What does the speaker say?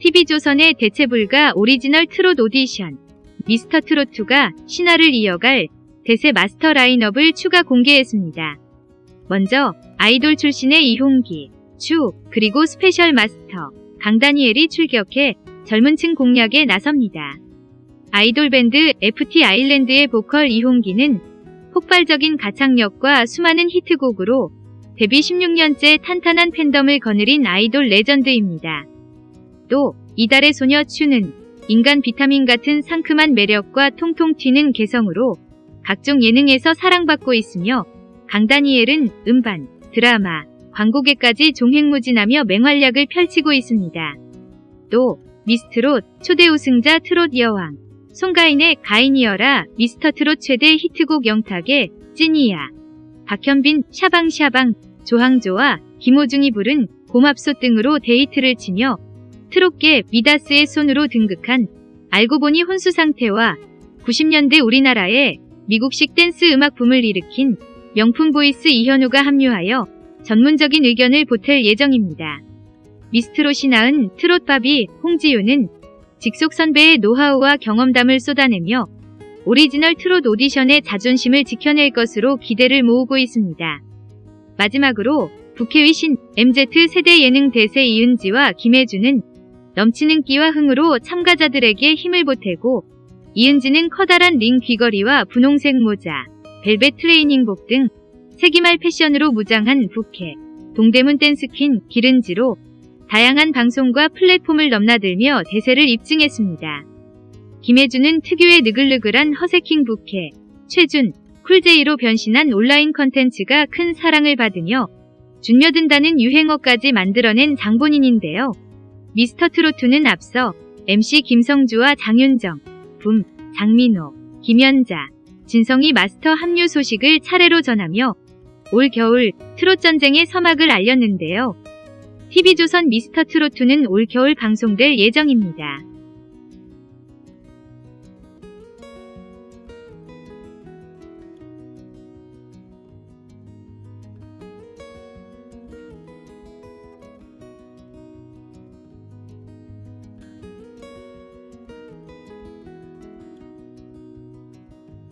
TV조선의 대체불가 오리지널 트롯 오디션 미스터 트롯2가 신화를 이어갈 대세 마스터 라인업을 추가 공개했습니다. 먼저 아이돌 출신의 이홍기, 츄, 그리고 스페셜 마스터 강다니엘이 출격해 젊은 층 공략에 나섭니다. 아이돌 밴드 FT 아일랜드의 보컬 이홍기는 폭발적인 가창력과 수많은 히트곡으로 데뷔 16년째 탄탄한 팬덤을 거느린 아이돌 레전드입니다. 또 이달의 소녀 추는 인간 비타민 같은 상큼한 매력과 통통 튀는 개성으로 각종 예능에서 사랑받고 있으며 강다니엘은 음반, 드라마, 광고계까지 종횡무진하며 맹활약을 펼치고 있습니다. 또 미스트롯 초대 우승자 트롯 여왕 송가인의 가인이어라 미스터 트롯 최대 히트곡 영탁의 찐이야 박현빈 샤방샤방 조항조와 김호중이 부른 고맙소 등으로 대히트를 치며 트롯계 미다스의 손으로 등극한 알고 보니 혼수 상태와 90년대 우리나라에 미국식 댄스 음악 붐을 일으킨 명품 보이스 이현우가 합류하여 전문적인 의견을 보탤 예정입니다. 미스트롯이 낳은 트롯바비 홍지윤은 직속 선배의 노하우와 경험담을 쏟아내며 오리지널 트롯 오디션의 자존심을 지켜낼 것으로 기대를 모으고 있습니다. 마지막으로 국회의 신 MZ 세대 예능 대세 이은지와 김혜주는 넘치는 끼와 흥으로 참가자들에게 힘을 보태고 이은지는 커다란 링 귀걸이와 분홍색 모자, 벨벳 트레이닝복 등 세기말 패션으로 무장한 부캐, 동대문 댄스퀸 기른지로 다양한 방송과 플랫폼을 넘나들며 대세를 입증했습니다. 김혜주는 특유의 느글느글한 허세킹 부캐, 최준, 쿨제이로 변신한 온라인 컨텐츠가 큰 사랑을 받으며 준며든다는 유행어까지 만들어낸 장본인인데요. 미스터 트로트는 앞서 MC 김성주와 장윤정, 붐, 장민호, 김연자, 진성이 마스터 합류 소식을 차례로 전하며 올 겨울 트롯 전쟁의 서막을 알렸는데요. TV조선 미스터 트로트는 올 겨울 방송될 예정입니다.